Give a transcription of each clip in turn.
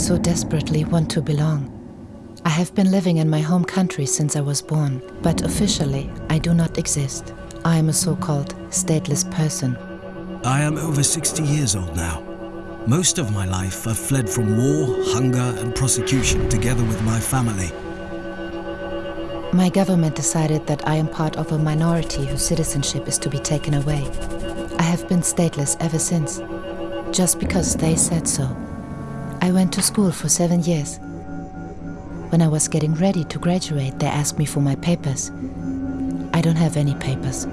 so desperately want to belong. I have been living in my home country since I was born, but officially I do not exist. I am a so-called stateless person. I am over 60 years old now. Most of my life I've fled from war, hunger and prosecution together with my family. My government decided that I am part of a minority whose citizenship is to be taken away. I have been stateless ever since, just because they said so. I went to school for seven years. When I was getting ready to graduate, they asked me for my papers. I don't have any papers.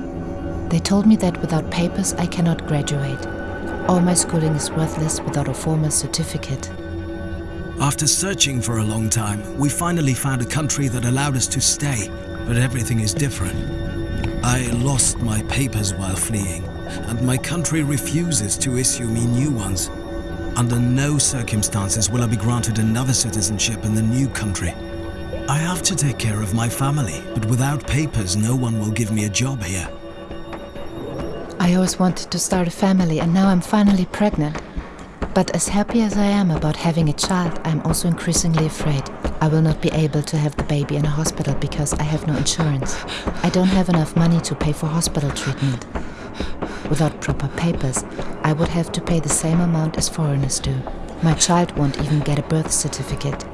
They told me that without papers I cannot graduate. All my schooling is worthless without a formal certificate. After searching for a long time, we finally found a country that allowed us to stay, but everything is different. I lost my papers while fleeing, and my country refuses to issue me new ones. Under no circumstances will I be granted another citizenship in the new country. I have to take care of my family, but without papers no one will give me a job here. I always wanted to start a family and now I'm finally pregnant. But as happy as I am about having a child, I'm also increasingly afraid. I will not be able to have the baby in a hospital because I have no insurance. I don't have enough money to pay for hospital treatment. Without proper papers, I would have to pay the same amount as foreigners do. My child won't even get a birth certificate.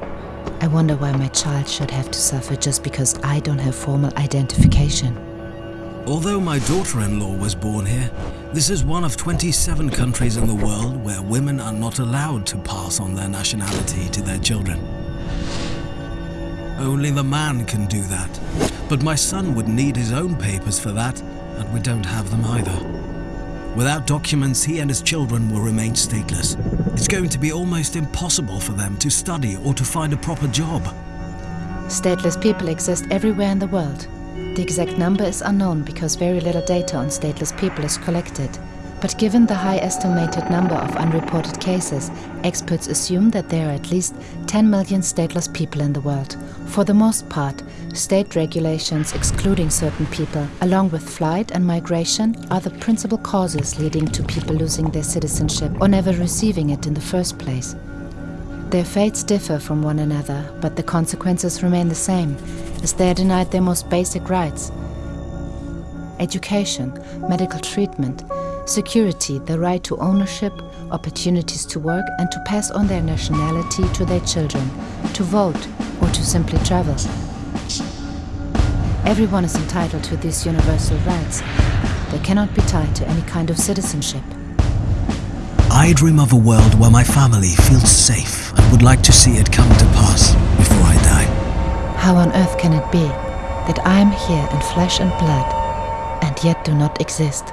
I wonder why my child should have to suffer just because I don't have formal identification. Although my daughter-in-law was born here, this is one of 27 countries in the world where women are not allowed to pass on their nationality to their children. Only the man can do that. But my son would need his own papers for that, and we don't have them either. Without documents, he and his children will remain stateless. It's going to be almost impossible for them to study or to find a proper job. Stateless people exist everywhere in the world. The exact number is unknown because very little data on stateless people is collected. But given the high estimated number of unreported cases, experts assume that there are at least 10 million stateless people in the world. For the most part, state regulations excluding certain people, along with flight and migration, are the principal causes leading to people losing their citizenship or never receiving it in the first place. Their fates differ from one another, but the consequences remain the same, as they are denied their most basic rights. Education, medical treatment, security, the right to ownership, opportunities to work and to pass on their nationality to their children, to vote or to simply travel. Everyone is entitled to these universal rights. They cannot be tied to any kind of citizenship. I dream of a world where my family feels safe and would like to see it come to pass before I die. How on earth can it be that I am here in flesh and blood and yet do not exist?